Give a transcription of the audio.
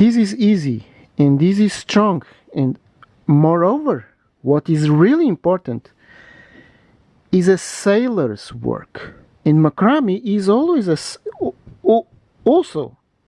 this is easy and this is strong. And moreover what is really important is a sailor's work. And macrame is always a also